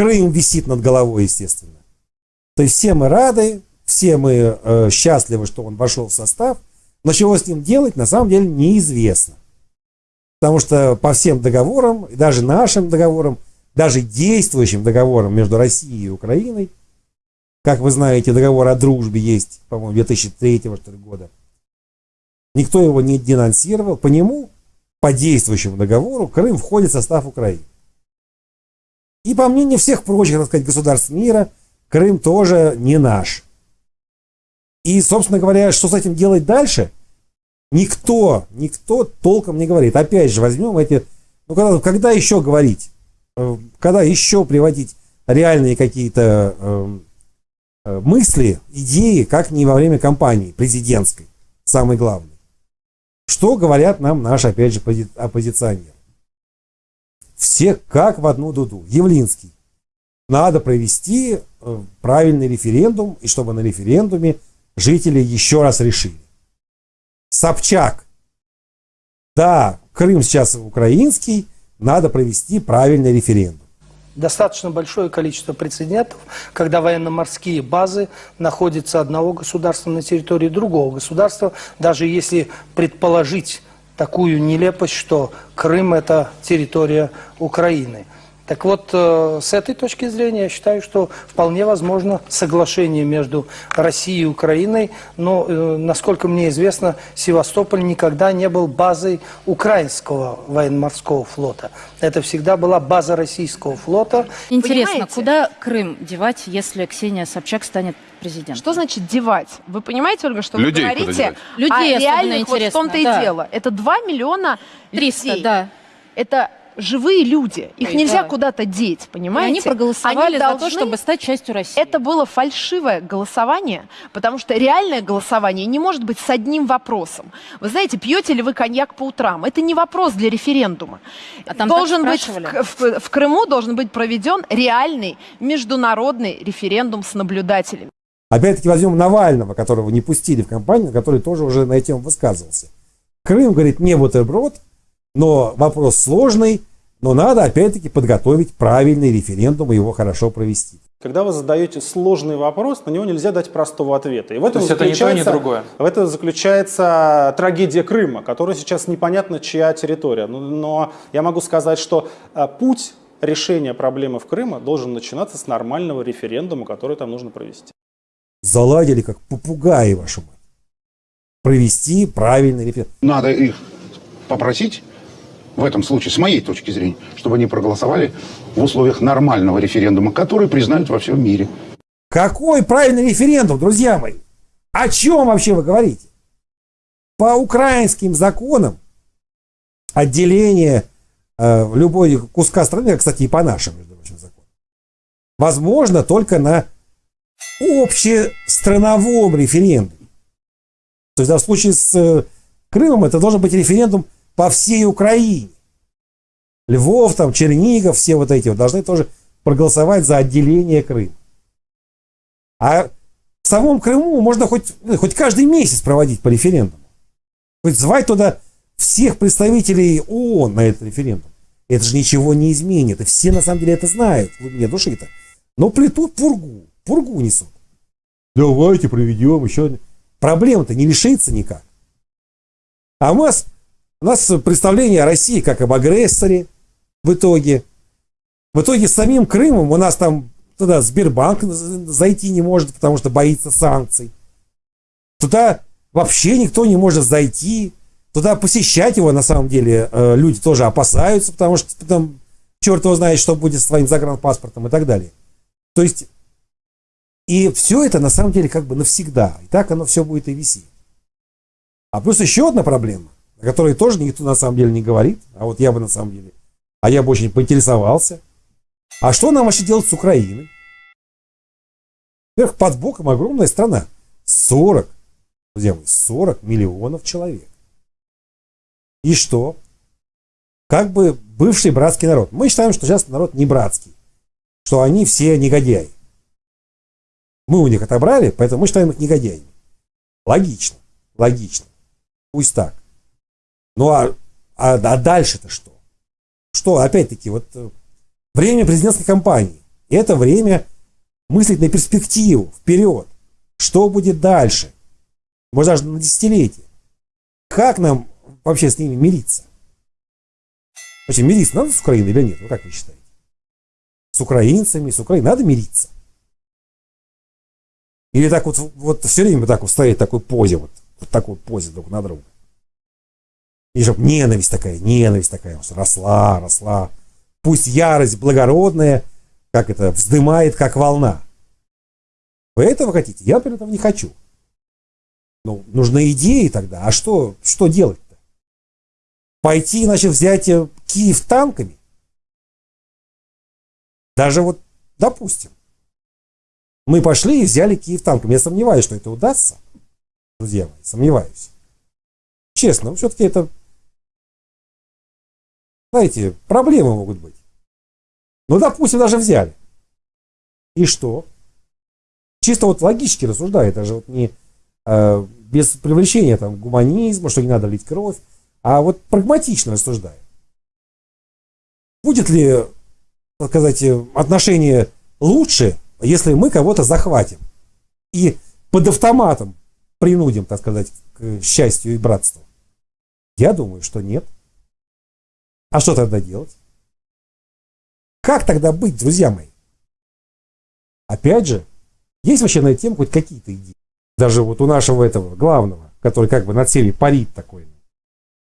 Крым висит над головой, естественно. То есть все мы рады, все мы э, счастливы, что он вошел в состав, но чего с ним делать, на самом деле неизвестно. Потому что по всем договорам, даже нашим договорам, даже действующим договорам между Россией и Украиной, как вы знаете, договор о дружбе есть, по-моему, 2003 что ли, года, никто его не денонсировал. По нему, по действующему договору, Крым входит в состав Украины. И по мнению всех прочих, так сказать, государств мира, Крым тоже не наш. И, собственно говоря, что с этим делать дальше – Никто, никто толком не говорит. Опять же, возьмем эти... Ну, когда, когда еще говорить? Э, когда еще приводить реальные какие-то э, э, мысли, идеи, как не во время кампании президентской, самый главный. Что говорят нам наши, опять же, оппозиционеры? Все как в одну дуду. Явлинский. Надо провести э, правильный референдум, и чтобы на референдуме жители еще раз решили. Собчак. Да, Крым сейчас украинский, надо провести правильный референдум. Достаточно большое количество прецедентов, когда военно-морские базы находятся одного государства на территории другого государства, даже если предположить такую нелепость, что Крым – это территория Украины. Так вот, э, с этой точки зрения я считаю, что вполне возможно соглашение между Россией и Украиной, но, э, насколько мне известно, Севастополь никогда не был базой украинского военно-морского флота. Это всегда была база российского флота. Интересно, Понимаете? куда Крым девать, если Ксения Собчак станет президентом? Что значит девать? Вы понимаете, Ольга, что Людей вы говорите? Людей а реальных, вот в том-то да. и дело. Это 2 миллиона 300, людей. да. Это живые люди. Их нельзя да. куда-то деть, понимаете? И они проголосовали Они за должны... то, чтобы стать частью России. Это было фальшивое голосование, потому что реальное голосование не может быть с одним вопросом. Вы знаете, пьете ли вы коньяк по утрам? Это не вопрос для референдума. А там должен быть в, в, в Крыму должен быть проведен реальный международный референдум с наблюдателями. Опять-таки возьмем Навального, которого не пустили в компанию, который тоже уже на эту тему высказывался. Крым, говорит, не бутерброд, но вопрос сложный, но надо, опять-таки, подготовить правильный референдум и его хорошо провести. Когда вы задаете сложный вопрос, на него нельзя дать простого ответа. И в этом То есть это ни то, ни другое? В этом заключается трагедия Крыма, которая сейчас непонятно чья территория. Но, но я могу сказать, что а, путь решения проблемы в Крыме должен начинаться с нормального референдума, который там нужно провести. Заладили как попугаи, вашу мать. Провести правильный референдум. Надо их попросить в этом случае, с моей точки зрения, чтобы они проголосовали в условиях нормального референдума, который признают во всем мире. Какой правильный референдум, друзья мои? О чем вообще вы говорите? По украинским законам отделение э, любой куска страны, кстати, и по нашим, между прочим, законам, возможно только на общестрановом референдуме. То есть да, в случае с э, Крымом это должен быть референдум по всей Украине. Львов, там, Чернигов, все вот эти вот должны тоже проголосовать за отделение Крыма. А в самом Крыму можно хоть, ну, хоть каждый месяц проводить по референдуму. Хоть звать туда всех представителей ООН на этот референдум. Это же ничего не изменит. И все на самом деле это знают в глубине души-то. Но плетут пургу. Пургу несут. Давайте проведем еще. Проблема-то не решится никак. А у нас у нас представление о России как об агрессоре в итоге. В итоге самим Крымом у нас там туда Сбербанк зайти не может, потому что боится санкций. Туда вообще никто не может зайти. Туда посещать его, на самом деле, э, люди тоже опасаются, потому что потом черт его знает, что будет с твоим загранпаспортом и так далее. То есть, и все это на самом деле как бы навсегда. И так оно все будет и висеть. А плюс еще одна проблема о которой тоже никто на самом деле не говорит, а вот я бы на самом деле, а я бы очень поинтересовался, а что нам вообще делать с Украиной? Во-первых, под боком огромная страна, 40, друзья мои, 40 миллионов человек. И что? Как бы бывший братский народ. Мы считаем, что сейчас народ не братский, что они все негодяи. Мы у них отобрали, поэтому мы считаем их негодяями. Логично, логично. Пусть так. Ну а, а, а дальше-то что? Что, опять-таки, вот э, время президентской кампании. Это время мыслить на перспективу, вперед. Что будет дальше? Может, даже на десятилетие. Как нам вообще с ними мириться? Вообще, мириться надо с Украиной или нет? Ну, как вы считаете? С украинцами, с Украиной надо мириться? Или так вот, вот все время так вот стоять в такой позе, вот, вот такой позе друг на друга. И чтобы ненависть такая, ненависть такая, росла, росла. Пусть ярость благородная, как это, вздымает, как волна. Вы этого хотите? Я, например, этого не хочу. Ну, нужны идеи тогда. А что, что делать-то? Пойти, значит, взять э, Киев танками? Даже вот, допустим, мы пошли и взяли Киев танками. Я сомневаюсь, что это удастся, друзья мои, сомневаюсь. Честно, все-таки это, знаете, проблемы могут быть. Ну, допустим, даже взяли. И что? Чисто вот логически рассуждаю, даже вот не э, без привлечения там гуманизма, что не надо лить кровь, а вот прагматично рассуждаю. Будет ли, так сказать, отношение лучше, если мы кого-то захватим и под автоматом принудим, так сказать, к счастью и братству? Я думаю, что нет. А что тогда делать? Как тогда быть, друзья мои? Опять же, есть вообще на эту тему хоть какие-то идеи? Даже вот у нашего этого главного, который как бы над всеми парит такой,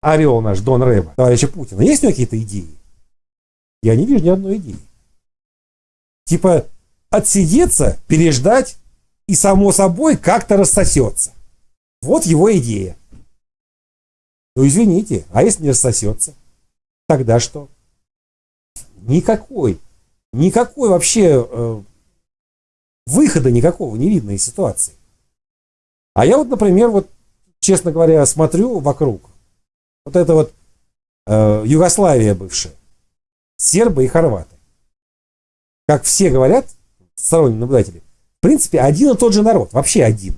орел наш Дон Рэба, товарища Путина, есть у него какие-то идеи? Я не вижу ни одной идеи. Типа отсидеться, переждать и само собой как-то рассосется. Вот его идея. Ну извините, а если не рассосется? Тогда что? Никакой, никакой вообще э, выхода никакого не видно из ситуации. А я вот, например, вот, честно говоря, смотрю вокруг. Вот это вот э, Югославия бывшая, сербы и хорваты. Как все говорят, сторонние наблюдатели, в принципе, один и тот же народ, вообще один.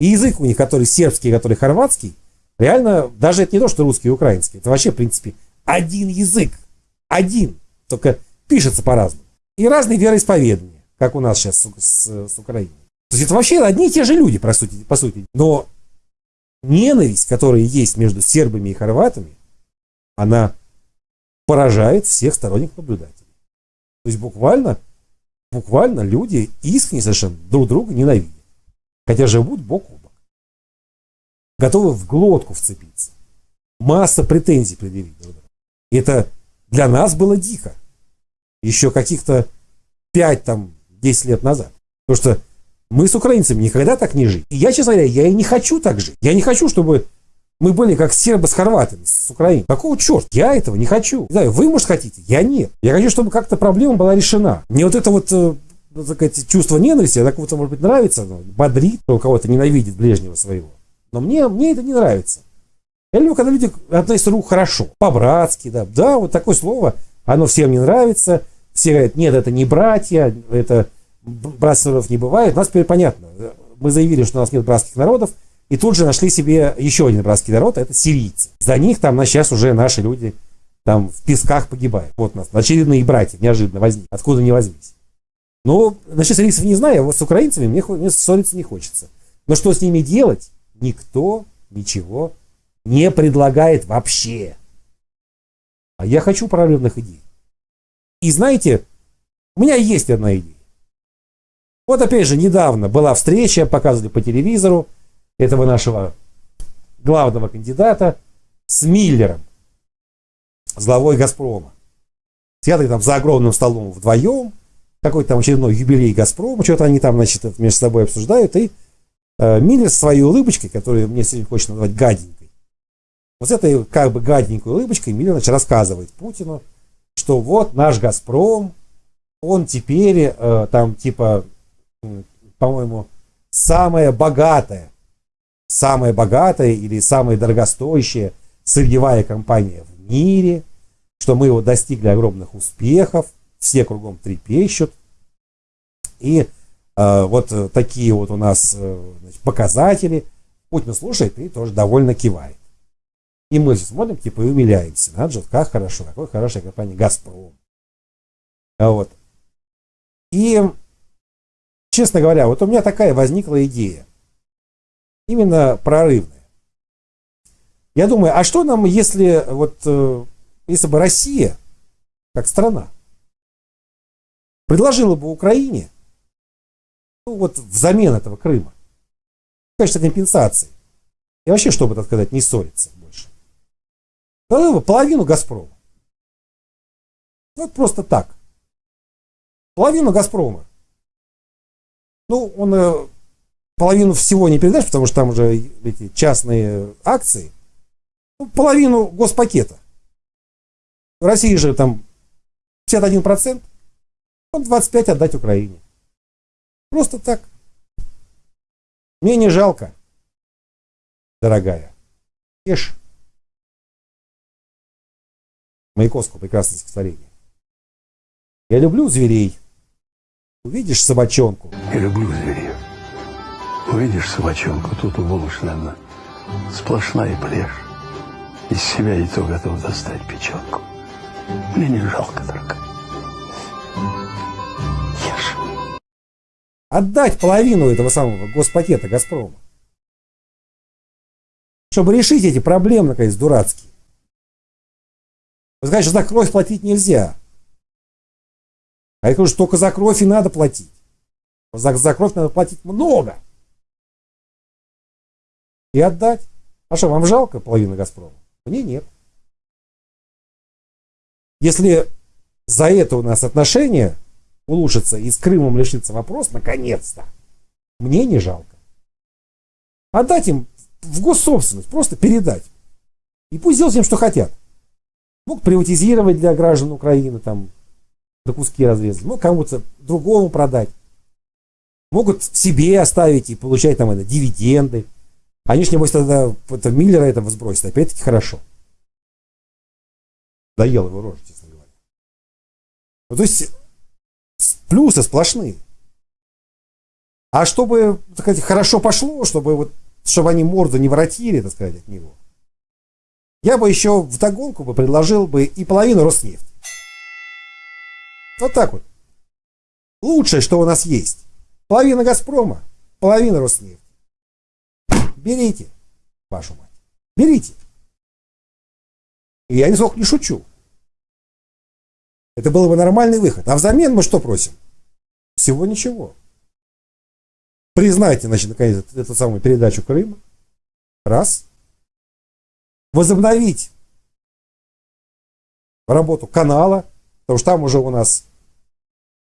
И язык у них, который сербский, который хорватский, реально, даже это не то, что русский и украинский, это вообще, в принципе, один язык. Один. Только пишется по-разному. И разные вероисповедания, как у нас сейчас с, с, с Украиной. То есть это вообще одни и те же люди, по сути, по сути. Но ненависть, которая есть между сербами и хорватами, она поражает всех сторонних наблюдателей. То есть буквально, буквально люди искренне совершенно друг друга ненавидят. Хотя живут бок о бок. Готовы в глотку вцепиться. Масса претензий предъявить друг другу. Это для нас было дико. Еще каких-то 5 там 10 лет назад. Потому что мы с украинцами никогда так не жили. И я, честно говоря, я и не хочу так жить. Я не хочу, чтобы мы были как сербы с хорватами, с Украиной. Какого черта? Я этого не хочу. Не знаю, вы, может, хотите? Я нет. Я хочу, чтобы как-то проблема была решена. Мне вот это вот э, так сказать, чувство ненависти, оно кому-то, может быть, нравится, но бодрит, кто кого-то ненавидит ближнего своего. Но мне, мне это не нравится. Я люблю, когда люди относятся друг хорошо, по-братски, да. Да, вот такое слово, оно всем не нравится. Все говорят, нет, это не братья, это народов не бывает. У нас теперь понятно. Мы заявили, что у нас нет братских народов, и тут же нашли себе еще один братский народ, это сирийцы. За них там на сейчас уже наши люди там в песках погибают. Вот у нас очередные братья неожиданно возник. Откуда не возьмись. Ну, насчет сирийцев не знаю, а вот с украинцами мне, мне ссориться не хочется. Но что с ними делать, никто ничего не предлагает вообще. А я хочу прорывных идей. И знаете, у меня есть одна идея. Вот опять же, недавно была встреча, показывали по телевизору этого нашего главного кандидата с Миллером, главой Газпрома. Сидят там за огромным столом вдвоем, какой-то там очередной юбилей Газпрома, что-то они там, значит, между собой обсуждают, и э, Миллер своей улыбочкой, которую мне сегодня хочется назвать гаденькой, вот с этой как бы гаденькой улыбочкой значит, рассказывает Путину, что вот наш Газпром, он теперь э, там типа по-моему, самая богатая, самая богатая или самая дорогостоящая сырьевая компания в мире, что мы его достигли огромных успехов, все кругом трепещут. И э, вот такие вот у нас э, значит, показатели. Путин слушает и тоже довольно кивает. И мы смотрим, типа, и умиляемся. Надо же, как хорошо, какой хорошая компания «Газпром». А вот. И, честно говоря, вот у меня такая возникла идея. Именно прорывная. Я думаю, а что нам, если вот э, если бы Россия, как страна, предложила бы Украине, ну вот взамен этого Крыма, конечно, компенсации, и вообще, чтобы, так сказать, не ссориться половину Газпрома. Вот просто так. Половину Газпрома. Ну, он э, половину всего не передаст, потому что там уже эти частные акции. Ну, половину госпакета. В России же там 51%, он 25% отдать Украине. Просто так. Мне не жалко, дорогая. Ешь. Маяковского прекрасное стихотворение. Я люблю зверей. Увидишь собачонку. Я люблю зверей. Увидишь собачонку, тут уволочь, наверное, сплошная плешь. Из себя и то готов достать печенку. Мне не жалко, дорогая. Ешь. Отдать половину этого самого госпакета Газпрома. Чтобы решить эти проблемы, наконец, дурацкие. Вы за кровь платить нельзя. А я говорю, что только за кровь и надо платить. За, за кровь надо платить много. И отдать. А что, вам жалко половину Газпрома? Мне нет. Если за это у нас отношения улучшатся и с Крымом решится вопрос, наконец-то, мне не жалко. Отдать им в госсобственность, просто передать. И пусть делают им, что хотят. Мог приватизировать для граждан Украины, там, до куски разрезать. Мог кому-то другому продать. Могут себе оставить и получать там это, дивиденды. Они ж, небось, тогда это, Миллера этого сбросят. Опять-таки хорошо. Доел его рожу, честно говоря. Ну, то есть плюсы сплошные. А чтобы, так сказать, хорошо пошло, чтобы вот, чтобы они морду не воротили, так сказать, от него, я бы еще в догонку бы предложил бы и половину Роснефти. Вот так вот. Лучшее, что у нас есть. Половина Газпрома, половина Роснефти. Берите, вашу мать. Берите. И я нисколько не шучу. Это был бы нормальный выход. А взамен мы что просим? Всего ничего. Признайте, значит, наконец, эту самую передачу Крыма. Раз. Возобновить работу канала, потому что там уже у нас,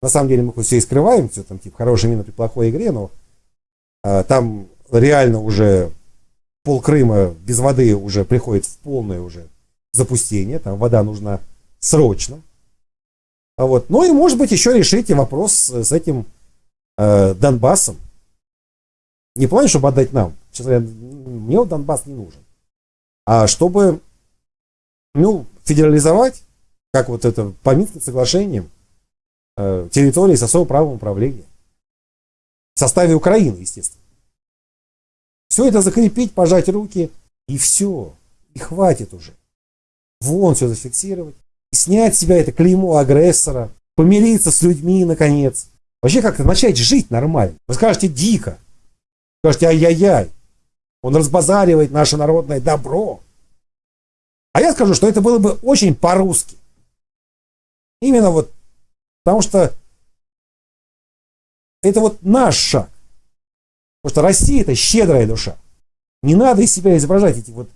на самом деле, мы все и скрываем, все там, типа, хорошая мина при плохой игре, но а, там реально уже пол Крыма без воды уже приходит в полное уже запустение, там вода нужна срочно. А вот. Ну и, может быть, еще решите вопрос с этим э, Донбассом. Не плане, чтобы отдать нам. Честно говоря, мне вот Донбасс не нужен. А чтобы, ну, федерализовать, как вот это по Минским соглашениям, э, территории с особым правом управления. В составе Украины, естественно. Все это закрепить, пожать руки, и все. И хватит уже. Вон все зафиксировать. И снять с себя это клеймо агрессора. Помириться с людьми, наконец. Вообще как-то начать жить нормально. Вы скажете дико. Скажете ай-яй-яй. Он разбазаривает наше народное добро. А я скажу, что это было бы очень по-русски. Именно вот потому что это вот наш шаг. Потому что Россия это щедрая душа. Не надо из себя изображать эти вот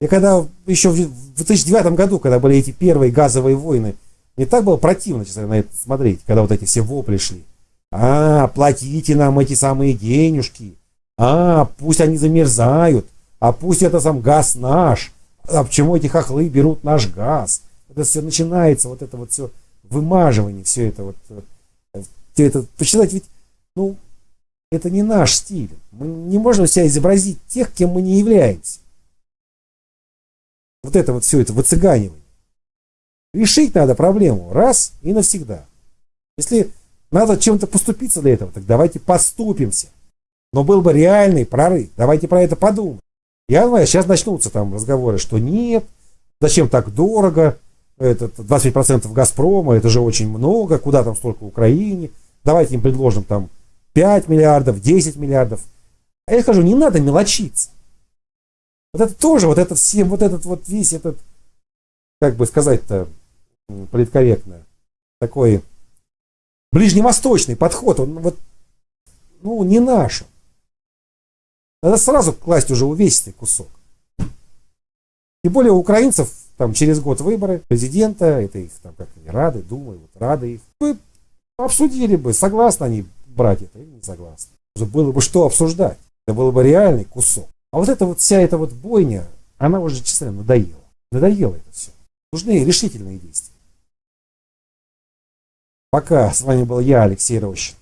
я когда еще в 2009 году, когда были эти первые газовые войны, мне так было противно, честно, на это смотреть, когда вот эти все вопли шли. А, платите нам эти самые денежки. А, пусть они замерзают. А пусть это сам газ наш. А почему эти хохлы берут наш газ? Это все начинается, вот это вот все вымаживание, все это вот. Все это, почитать ведь, ну, это не наш стиль. Мы не можем себя изобразить тех, кем мы не являемся вот это вот все это выцыганивание. Решить надо проблему раз и навсегда. Если надо чем-то поступиться для этого, так давайте поступимся. Но был бы реальный прорыв. Давайте про это подумаем. Я знаю, сейчас начнутся там разговоры, что нет, зачем так дорого, это 25% Газпрома, это же очень много, куда там столько Украине. давайте им предложим там 5 миллиардов, 10 миллиардов. А я скажу, не надо мелочиться. Вот это тоже, вот этот всем, вот этот вот весь этот, как бы сказать-то политкорректно, такой ближневосточный подход, он вот, ну, не наш. Надо сразу класть уже увесистый кусок. Тем более у украинцев там через год выборы президента, это их там как они рады, думаю, вот рады их. Вы обсудили бы, согласны они брать это или не согласны. Было бы что обсуждать. Это был бы реальный кусок. А вот эта вот вся эта вот бойня, она уже, честно, надоела. Надоело это все. Нужны решительные действия. Пока с вами был я, Алексей Рощин.